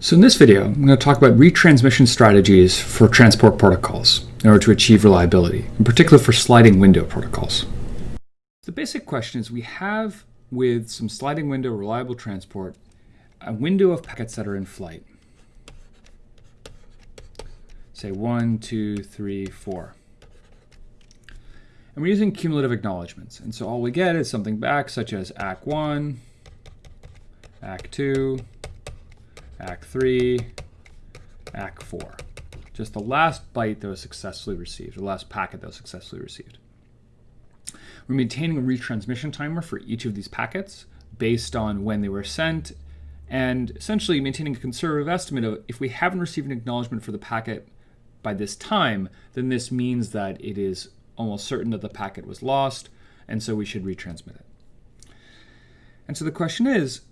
So in this video, I'm going to talk about retransmission strategies for transport protocols in order to achieve reliability, in particular for sliding window protocols. The basic question is we have with some sliding window reliable transport a window of packets that are in flight. Say one, two, three, four. And we're using cumulative acknowledgements. And so all we get is something back such as ACK1, ACK2, ACK 3, ACK 4. Just the last byte that was successfully received, or the last packet that was successfully received. We're maintaining a retransmission timer for each of these packets based on when they were sent, and essentially maintaining a conservative estimate of if we haven't received an acknowledgement for the packet by this time, then this means that it is almost certain that the packet was lost, and so we should retransmit it. And so the question is,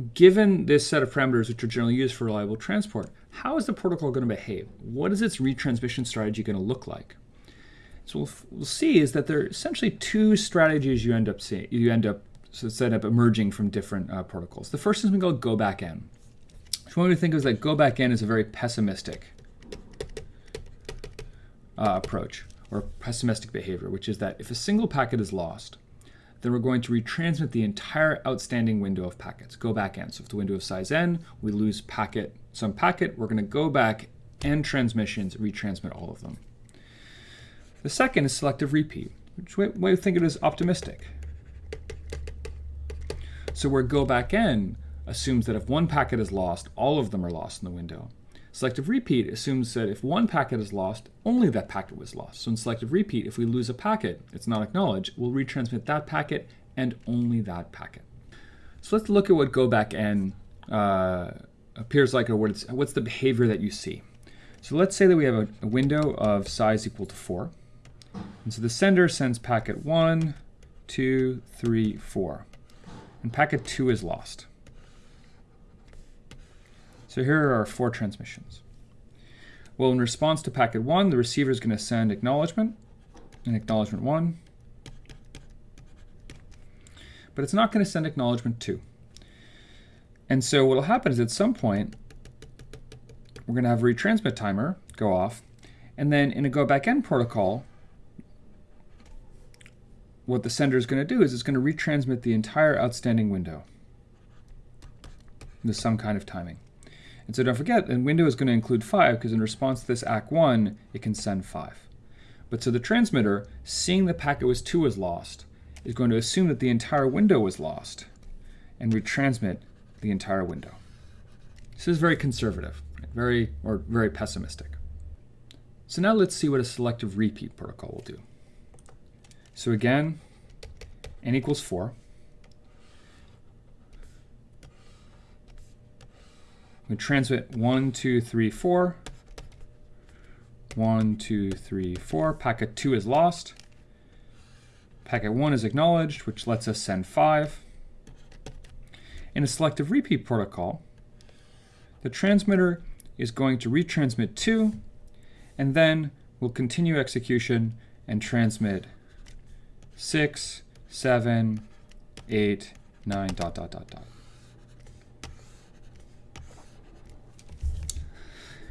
given this set of parameters which are generally used for reliable transport, how is the protocol going to behave? What is its retransmission strategy going to look like? So we'll, we'll see is that there are essentially two strategies you end up seeing, you end up so set up emerging from different uh, protocols. The first is we call go back n. So what we think is that go back n is a very pessimistic uh, approach or pessimistic behavior, which is that if a single packet is lost, then we're going to retransmit the entire outstanding window of packets, go back n. So if the window of size n, we lose packet, some packet, we're going to go back n transmissions, retransmit all of them. The second is selective repeat, which we, we think it is optimistic. So where go back n assumes that if one packet is lost, all of them are lost in the window. Selective repeat assumes that if one packet is lost, only that packet was lost. So in selective repeat, if we lose a packet, it's not acknowledged, we'll retransmit that packet and only that packet. So let's look at what go back n uh, appears like or what what's the behavior that you see. So let's say that we have a, a window of size equal to 4. And so the sender sends packet 1, 2, 3, 4. And packet 2 is lost. So here are our four transmissions. Well, in response to packet 1, the receiver is going to send acknowledgement, and acknowledgement 1. But it's not going to send acknowledgement 2. And so what will happen is at some point, we're going to have a retransmit timer go off, and then in a go back n protocol, what the sender is going to do is it's going to retransmit the entire outstanding window with some kind of timing. And so don't forget, and window is going to include 5 because in response to this ACK1, it can send 5. But so the transmitter, seeing the packet was 2 was lost, is going to assume that the entire window was lost and retransmit the entire window. This is very conservative, very or very pessimistic. So now let's see what a selective repeat protocol will do. So again, n equals 4. We transmit one, two, three, four. One, two, three, four. Packet 2 is lost. Packet 1 is acknowledged, which lets us send 5. In a selective repeat protocol, the transmitter is going to retransmit 2, and then we'll continue execution and transmit 6, 7, 8, 9, dot, dot, dot, dot.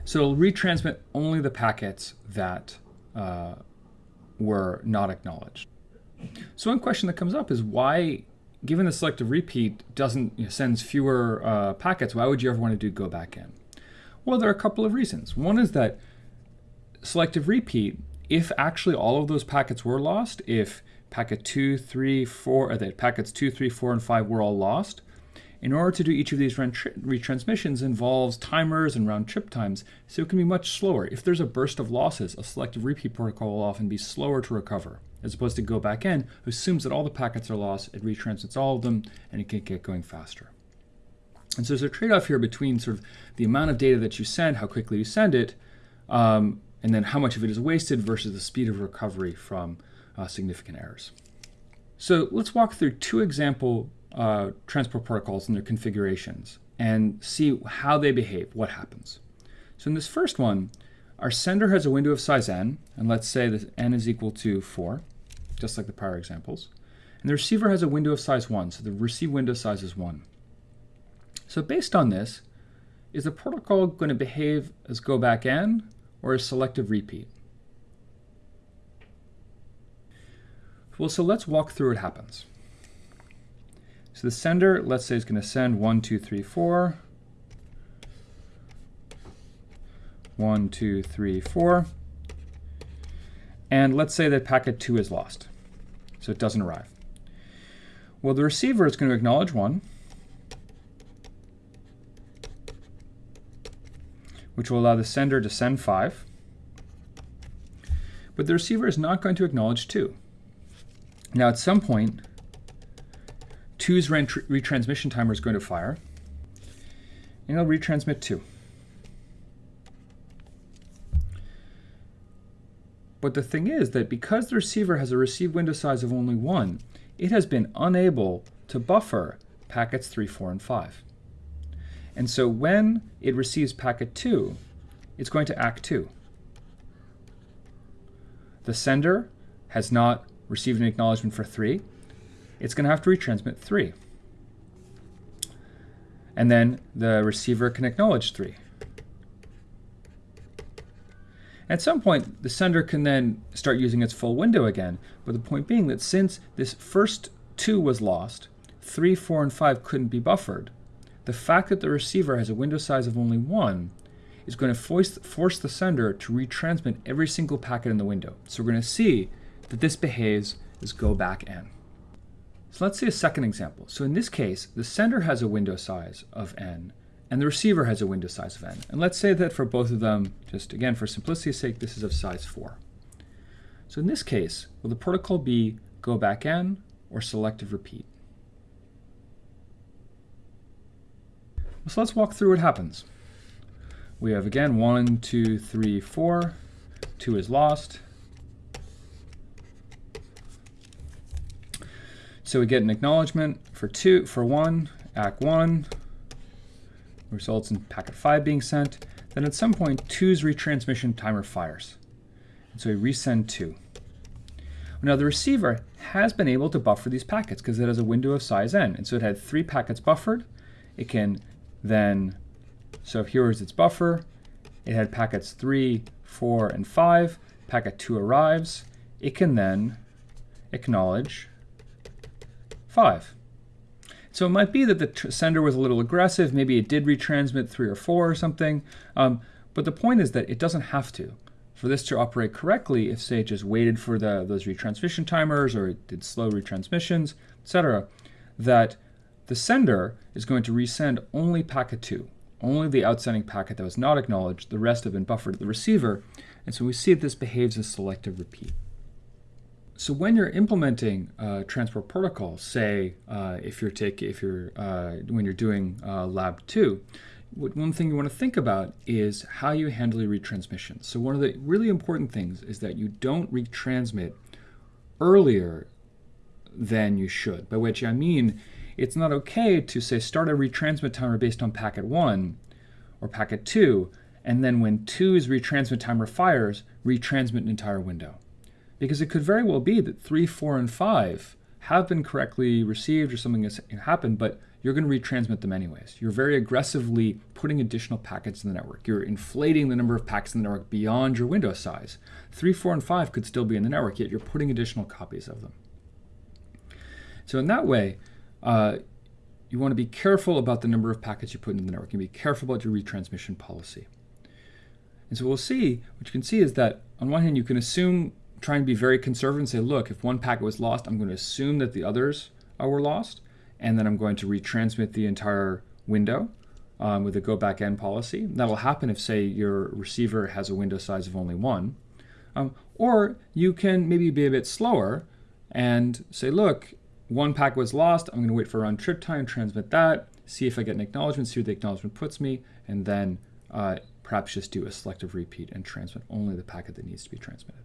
So it'll retransmit only the packets that uh, were not acknowledged. So one question that comes up is why, given the selective repeat doesn't you know, sends fewer uh, packets, why would you ever want to do go back n? Well, there are a couple of reasons. One is that selective repeat, if actually all of those packets were lost, if packet 2, 3, 4, or that packets 2, 3, 4, and 5 were all lost, in order to do each of these retransmissions involves timers and round trip times, so it can be much slower. If there's a burst of losses, a selective repeat protocol will often be slower to recover, as opposed to go back n, who assumes that all the packets are lost, it retransmits all of them, and it can get going faster. And so there's a trade-off here between sort of the amount of data that you send, how quickly you send it, um, and then how much of it is wasted versus the speed of recovery from uh, significant errors. So let's walk through two example uh, transport protocols and their configurations and see how they behave, what happens. So in this first one, our sender has a window of size n, and let's say that n is equal to 4, just like the prior examples. And the receiver has a window of size 1, so the receive window size is 1. So based on this, is the protocol going to behave as go back n or as selective repeat? Well, so let's walk through what happens. So the sender, let's say, is going to send 1, 2, 3, 4. 1, 2, 3, 4. And let's say that packet 2 is lost, so it doesn't arrive. Well, the receiver is going to acknowledge 1, which will allow the sender to send 5. But the receiver is not going to acknowledge 2. Now, at some point, 2's retransmission timer is going to fire, and it'll retransmit 2. But the thing is that because the receiver has a receive window size of only 1, it has been unable to buffer packets 3, 4, and 5. And so when it receives packet 2, it's going to ack 2. The sender has not received an acknowledgement for 3. It's going to have to retransmit 3. And then the receiver can acknowledge 3. At some point, the sender can then start using its full window again, but the point being that since this first 2 was lost, 3, 4, and 5 couldn't be buffered, the fact that the receiver has a window size of only 1 is going to force, force the sender to retransmit every single packet in the window. So we're going to see that this behaves as go back n. So let's see a second example. So in this case, the sender has a window size of n, and the receiver has a window size of n. And let's say that for both of them, just again for simplicity's sake, this is of size 4. So in this case, will the protocol be go back n or selective repeat? So let's walk through what happens. We have again 1, 2, 3, 4. 2 is lost. So we get an acknowledgement for 2 for 1, ACK1, results in packet 5 being sent. Then at some point, two's retransmission timer fires. And so we resend 2. Now the receiver has been able to buffer these packets because it has a window of size n. And so it had three packets buffered. It can then, so here is its buffer. It had packets 3, 4, and 5. Packet 2 arrives. It can then acknowledge 5. So it might be that the sender was a little aggressive. Maybe it did retransmit three or four or something. Um, but the point is that it doesn't have to. For this to operate correctly, if say it just waited for the, those retransmission timers or it did slow retransmissions, etc., that the sender is going to resend only packet 2, only the outsending packet that was not acknowledged. The rest have been buffered to the receiver. And so we see that this behaves as selective repeat. So when you're implementing uh, transport protocol, say uh, if you're taking, if you're uh, when you're doing uh, lab two, one thing you want to think about is how you handle your retransmission. So one of the really important things is that you don't retransmit earlier than you should. By which I mean, it's not okay to say start a retransmit timer based on packet one or packet two, and then when two's retransmit timer fires, retransmit an entire window because it could very well be that 3, 4, and 5 have been correctly received or something has happened, but you're going to retransmit them anyways. You're very aggressively putting additional packets in the network. You're inflating the number of packets in the network beyond your window size. 3, 4, and 5 could still be in the network, yet you're putting additional copies of them. So in that way, uh, you want to be careful about the number of packets you put in the network. You be careful about your retransmission policy. And so we'll see, what you can see is that on one hand, you can assume trying to be very conservative and say, look, if one packet was lost, I'm going to assume that the others uh, were lost, and then I'm going to retransmit the entire window um, with a go back n policy. That'll happen if, say, your receiver has a window size of only one. Um, or you can maybe be a bit slower and say, look, one packet was lost. I'm going to wait for round trip time, transmit that, see if I get an acknowledgement, see what the acknowledgement puts me, and then uh, perhaps just do a selective repeat and transmit only the packet that needs to be transmitted.